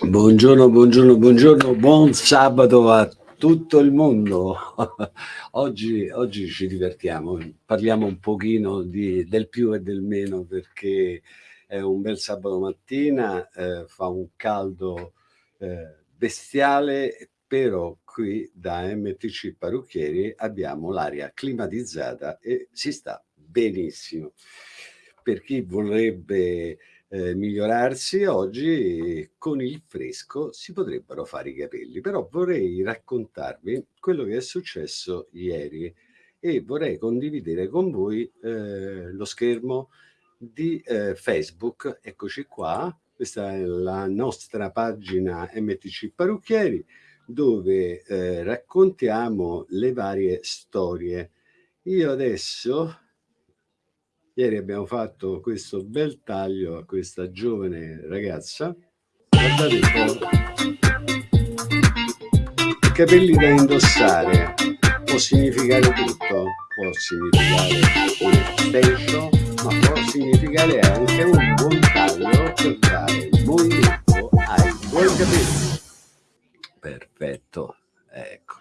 Buongiorno, buongiorno, buongiorno, buon sabato a tutto il mondo. oggi, oggi ci divertiamo, parliamo un pochino di, del più e del meno perché è un bel sabato mattina, eh, fa un caldo eh, bestiale, però qui da MTC Parrucchieri abbiamo l'aria climatizzata e si sta benissimo. Per chi vorrebbe eh, migliorarsi, oggi con il fresco si potrebbero fare i capelli, però vorrei raccontarvi quello che è successo ieri e vorrei condividere con voi eh, lo schermo di eh, Facebook, eccoci qua, questa è la nostra pagina MTC Parrucchieri, dove eh, raccontiamo le varie storie. Io adesso Ieri abbiamo fatto questo bel taglio a questa giovane ragazza. Guardate un po'. Capelli da indossare può significare tutto. Può significare un extension, ma può significare anche un buon taglio per dare movimento ai tuoi capelli. Perfetto. Ecco.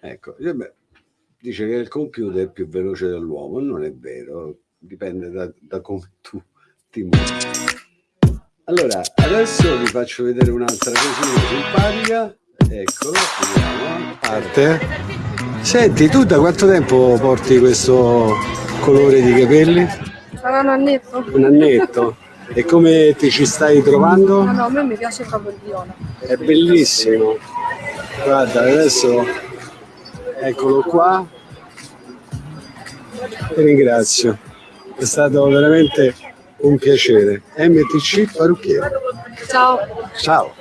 Ecco. Dice che il computer è più veloce dell'uomo, non è vero dipende da, da come tu ti muovi. Allora, adesso vi faccio vedere un'altra cosina simpatica. Eccolo, vediamo. Parte. Senti, tu da quanto tempo porti questo colore di capelli? Sarà un annetto. Un annetto. E come ti ci stai trovando? No, no, a me mi piace proprio il viola. È bellissimo. Guarda, adesso eccolo qua. Ti ringrazio è stato veramente un piacere. MTC Parrucchiere. Ciao. Ciao.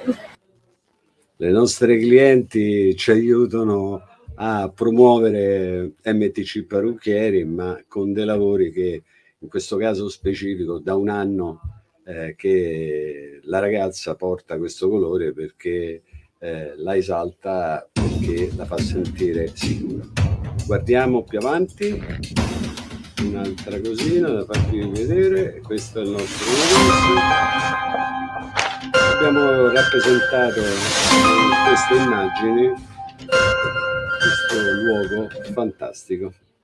Le nostre clienti ci aiutano a promuovere MTC Parrucchieri, ma con dei lavori che in questo caso specifico da un anno eh, che la ragazza porta questo colore perché eh, la esalta perché la fa sentire sicura. Guardiamo più avanti un'altra cosina da farvi vedere questo è il nostro negozio. Abbiamo rappresentato in queste immagini questo luogo fantastico